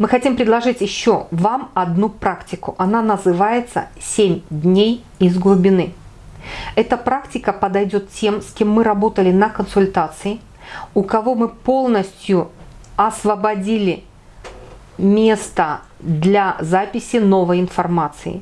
Мы хотим предложить еще вам одну практику. Она называется «7 дней из глубины». Эта практика подойдет тем, с кем мы работали на консультации, у кого мы полностью освободили место для записи новой информации.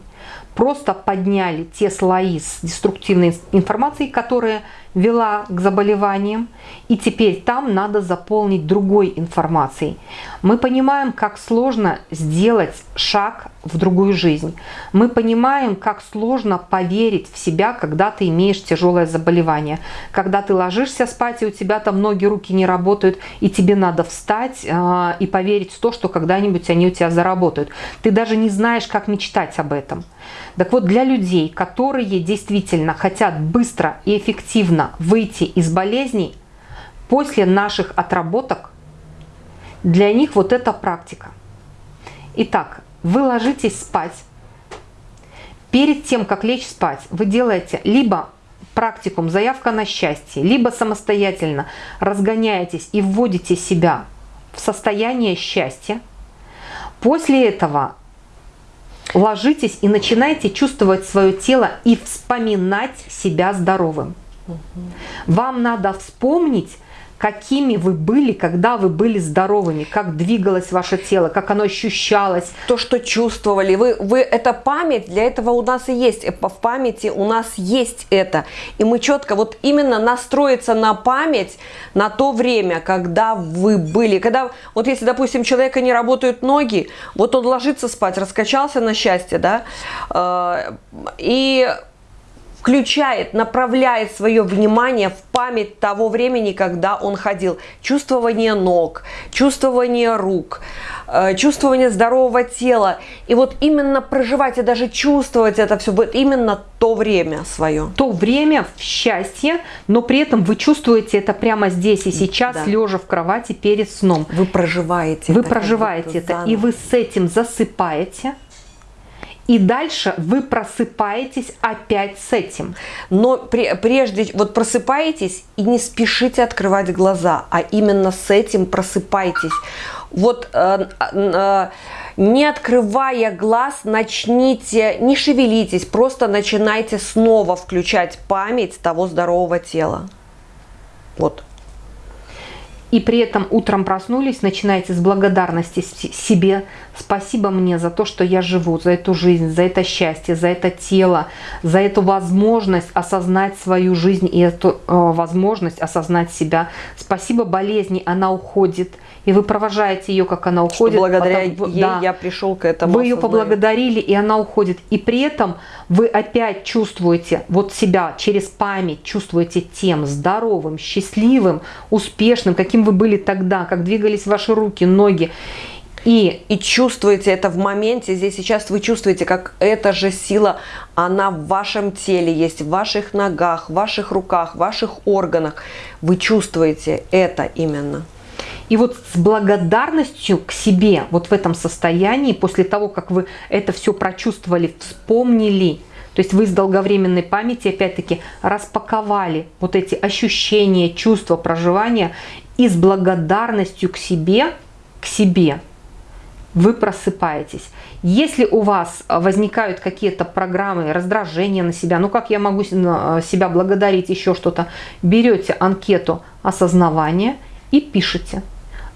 Просто подняли те слои с деструктивной информацией, которые вела к заболеваниям, и теперь там надо заполнить другой информацией. Мы понимаем, как сложно сделать шаг в другую жизнь. Мы понимаем, как сложно поверить в себя, когда ты имеешь тяжелое заболевание. Когда ты ложишься спать, и у тебя там ноги, руки не работают, и тебе надо встать э, и поверить в то, что когда-нибудь они у тебя заработают. Ты даже не знаешь, как мечтать об этом. Так вот, для людей, которые действительно хотят быстро и эффективно выйти из болезней, после наших отработок, для них вот эта практика. Итак, вы ложитесь спать. Перед тем, как лечь спать, вы делаете либо практикум «Заявка на счастье», либо самостоятельно разгоняетесь и вводите себя в состояние счастья. После этого ложитесь и начинайте чувствовать свое тело и вспоминать себя здоровым. Угу. Вам надо вспомнить, какими вы были, когда вы были здоровыми, как двигалось ваше тело, как оно ощущалось. То, что чувствовали. Вы, вы, это память, для этого у нас и есть. Э, в памяти у нас есть это. И мы четко вот именно настроиться на память, на то время, когда вы были. Когда, вот если, допустим, человека не работают ноги, вот он ложится спать, раскачался на счастье, да, э, и включает, направляет свое внимание в память того времени, когда он ходил. Чувствование ног, чувствование рук, э, чувствование здорового тела. И вот именно проживать и даже чувствовать это все, вот именно то время свое. То время в счастье, но при этом вы чувствуете это прямо здесь и сейчас, да. лежа в кровати перед сном. Вы проживаете Вы это. проживаете это, заново. и вы с этим засыпаете и дальше вы просыпаетесь опять с этим. Но прежде, вот просыпаетесь и не спешите открывать глаза, а именно с этим просыпайтесь. Вот э, э, не открывая глаз, начните, не шевелитесь, просто начинайте снова включать память того здорового тела. Вот и при этом утром проснулись, начинаете с благодарности себе. Спасибо мне за то, что я живу, за эту жизнь, за это счастье, за это тело, за эту возможность осознать свою жизнь и эту э, возможность осознать себя. Спасибо болезни, она уходит и вы провожаете ее, как она уходит. Что благодаря потом, ей да, я пришел к этому. Вы ее поблагодарили, и она уходит. И при этом вы опять чувствуете вот себя через память, чувствуете тем здоровым, счастливым, успешным, каким вы были тогда, как двигались ваши руки, ноги. И, и чувствуете это в моменте, здесь сейчас вы чувствуете, как эта же сила, она в вашем теле есть, в ваших ногах, в ваших руках, в ваших органах. Вы чувствуете это именно. И вот с благодарностью к себе, вот в этом состоянии, после того, как вы это все прочувствовали, вспомнили, то есть вы с долговременной памяти, опять-таки, распаковали вот эти ощущения, чувства, проживания, и с благодарностью к себе, к себе вы просыпаетесь. Если у вас возникают какие-то программы раздражения на себя, ну как я могу себя благодарить, еще что-то, берете анкету осознавания и пишите.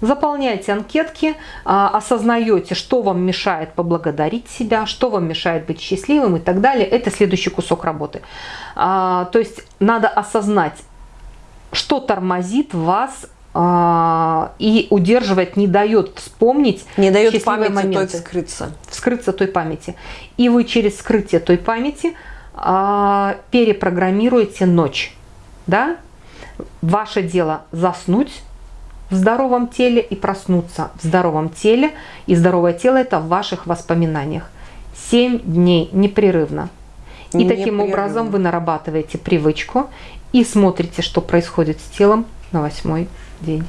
Заполняете анкетки, а, осознаете, что вам мешает поблагодарить себя, что вам мешает быть счастливым и так далее. Это следующий кусок работы. А, то есть надо осознать, что тормозит вас и удерживает, не дает вспомнить Не дает памяти моменты, той вскрыться. Вскрыться той памяти. И вы через скрытие той памяти перепрограммируете ночь. Да? Ваше дело заснуть, в здоровом теле и проснуться в здоровом теле. И здоровое тело это в ваших воспоминаниях. 7 дней непрерывно. И непрерывно. таким образом вы нарабатываете привычку и смотрите, что происходит с телом на восьмой день.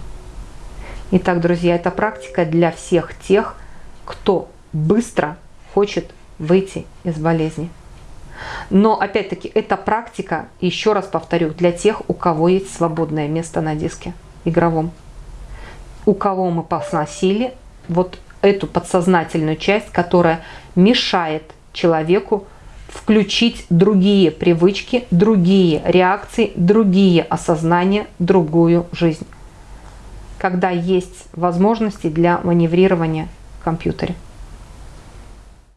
Итак, друзья, это практика для всех тех, кто быстро хочет выйти из болезни. Но, опять-таки, эта практика, еще раз повторю, для тех, у кого есть свободное место на диске игровом у кого мы посносили, вот эту подсознательную часть, которая мешает человеку включить другие привычки, другие реакции, другие осознания, другую жизнь. Когда есть возможности для маневрирования в компьютере.